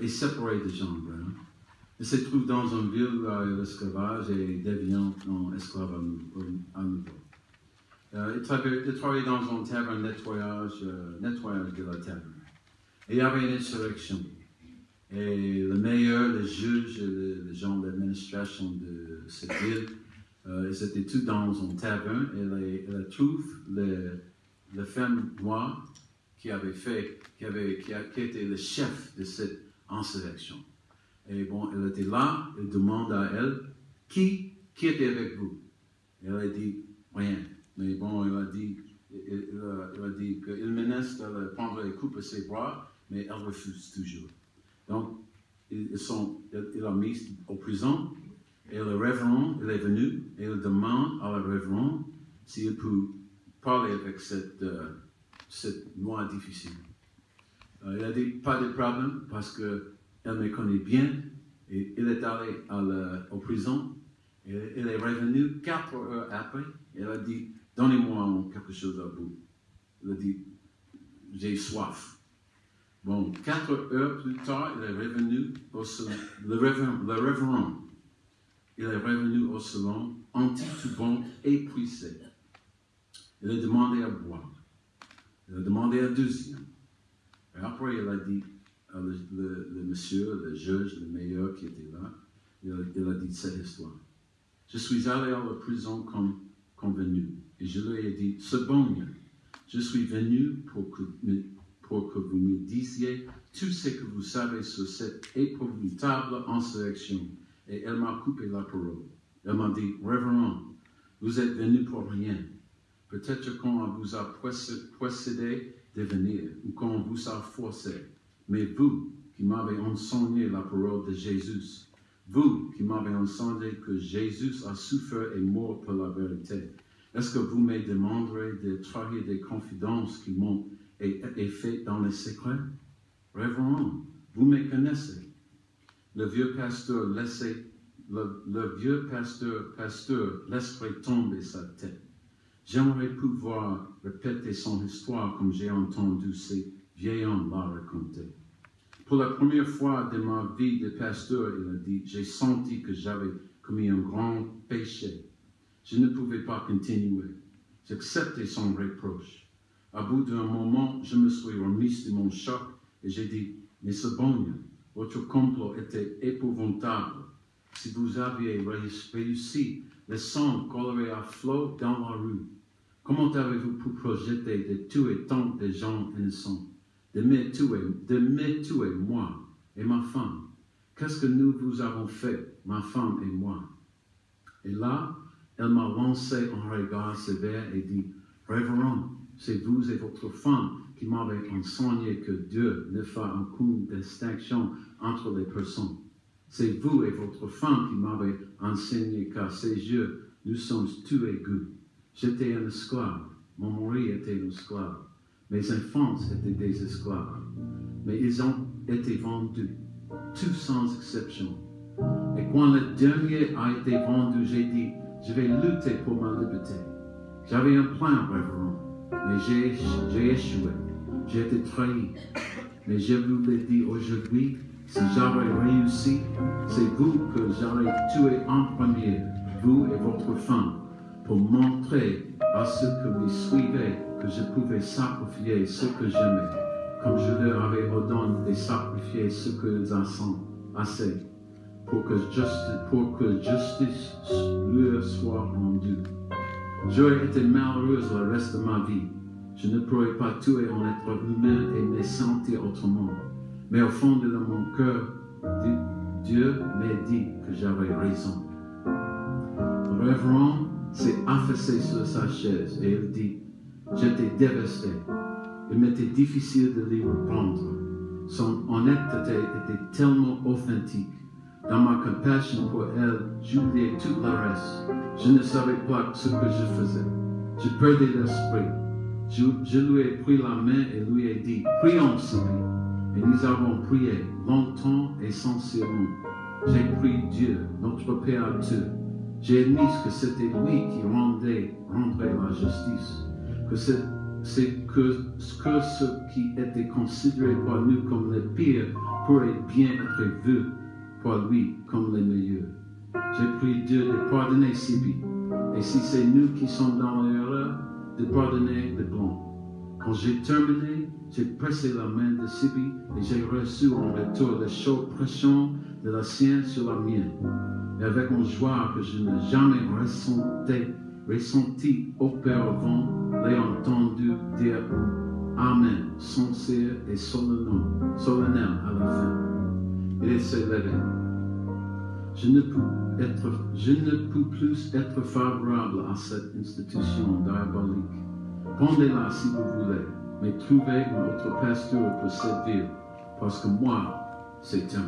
euh, est séparé de Jean Brown. Il se trouve dans y a l'esclavage et devient un esclave à nouveau. Euh, il, il, travaillait, dans un taverne nettoyage, euh, nettoyage de la taverne. Et il y avait une insurrection. Et le meilleur, le juge, et les gens de l'administration de cette ville, euh, ils étaient tous dans une taverne et ils trouvent le, le femme noire qui avait fait, qui, avait, qui, a, qui était le chef de cette insurrection. Et bon, elle était là, elle demande à elle, qui, qui était avec vous? Elle a dit, rien. Mais bon, elle a dit, elle, a dit qu'il menace de prendre les coups à ses bras, mais elle refuse toujours. Donc, ils sont, il l'a mis en prison, et le révérend, il est venu, et il demande à le révérend s'il peut parler avec cette, euh, cette noire difficile. Euh, il a dit, pas de problème, parce qu'elle me connaît bien, et il est allé à la, au prison, et il est revenu quatre heures après, il a dit, donnez-moi quelque chose à vous. Il a dit, j'ai soif. Bon, quatre heures plus tard, il est revenu au salon, le révérend, le il est revenu au salon, anti-tubant, épuisé. Il a demandé à boire. Il a demandé à deuxième. Et après, il a dit, le, le, monsieur, le juge, le meilleur qui était là, il a, dit cette histoire. Je suis allé à la prison comme convenu. Et je lui ai dit, c'est bon, je suis venu pour que, pour que vous me disiez tout ce que vous savez sur cette épouvantable insurrection. Et elle m'a coupé la parole. Elle m'a dit, Révérend, vous êtes venu pour rien. Peut-être qu'on vous a procédé de venir ou qu'on vous a forcé. Mais vous qui m'avez enseigné la parole de Jésus, vous qui m'avez enseigné que Jésus a souffert et mort pour la vérité, est-ce que vous me demanderez de trahir des confidences qui m'ont été faites dans le secret? Révérend, vous me connaissez. Le vieux pasteur laissait, le, vieux pasteur, pasteur laisserait tomber sa tête. J'aimerais pouvoir répéter son histoire comme j'ai entendu ces vieil homme l'a raconté. Pour la première fois de ma vie de pasteur, il a dit, j'ai senti que j'avais commis un grand péché. Je ne pouvais pas continuer. J'acceptais son reproche. À bout d'un moment, je me suis remis de mon choc et j'ai dit, mais bon, votre complot était épouvantable. Si vous aviez réussi, le sang coulerait à flot dans la rue. Comment avez-vous pu projeter de tuer tant de gens innocents? De me tuer, de me tuer moi et ma femme. Qu'est-ce que nous vous avons fait, ma femme et moi? Et là, elle m'a lancé un regard sévère et dit, Révérend, c'est vous et votre femme qui m'avez enseigné que Dieu ne fait aucune distinction entre les personnes. C'est vous et votre femme qui m'avez enseigné qu'à ses yeux, nous sommes tous égaux. J'étais un esclave, mon mari était un esclave. Mes enfants étaient des esclaves, mais ils ont été vendus, tous sans exception. Et quand le dernier a été vendu, j'ai dit, je vais lutter pour ma liberté. J'avais un plan, révérend, mais j'ai échoué. J'ai été trahi. Mais je vous l'ai dit aujourd'hui, si j'avais réussi, c'est vous que j'aurais tué en premier, vous et votre femme, pour montrer à ceux que vous suivez que je pouvais sacrifier ce que j'aimais, comme je leur avais ordonné de sacrifier ce qu'ils ont assez, pour que, justice, pour leur soit rendue. J'aurais été malheureuse le reste de ma vie. Je ne pourrais pas tuer un être humain et me sentir autrement. Mais au fond de mon cœur, Dieu m'a dit que j'avais raison. Révérend s'est affaissé sur sa chaise et il dit, J'étais dévasté. Il m'était difficile de lui reprendre. Son honnêteté était tellement authentique. Dans ma compassion pour elle, j'oubliais tout le reste. Je ne savais pas ce que je faisais. Je perdais l'esprit. Je, lui ai pris la main et lui ai dit, prions, Sylvie. Et nous avons prié longtemps et sincèrement. J'ai prié Dieu, notre Père Dieu. J'ai admis que c'était lui qui rendait, rendrait la justice que c'est que, ce qui était considéré par nous comme le pire pourrait bien être vu par lui comme le meilleur. J'ai pris Dieu de pardonner Sibi. Et si c'est nous qui sommes dans l'erreur, de pardonner le blanc. Quand j'ai terminé, j'ai pressé la main de Sibi et j'ai reçu en retour la chaude pression de la sienne sur la mienne. Et avec une joie que je n'ai jamais ressenti, ressenti auparavant, l'ai entendu dire Amen, sincère et solennel, solennel à la fin. Il s'est levé. Je ne, peux être, je ne peux plus être favorable à cette institution diabolique. Pendez-la si vous voulez, mais trouvez une autre pasteur pour servir, parce que moi, 睡觉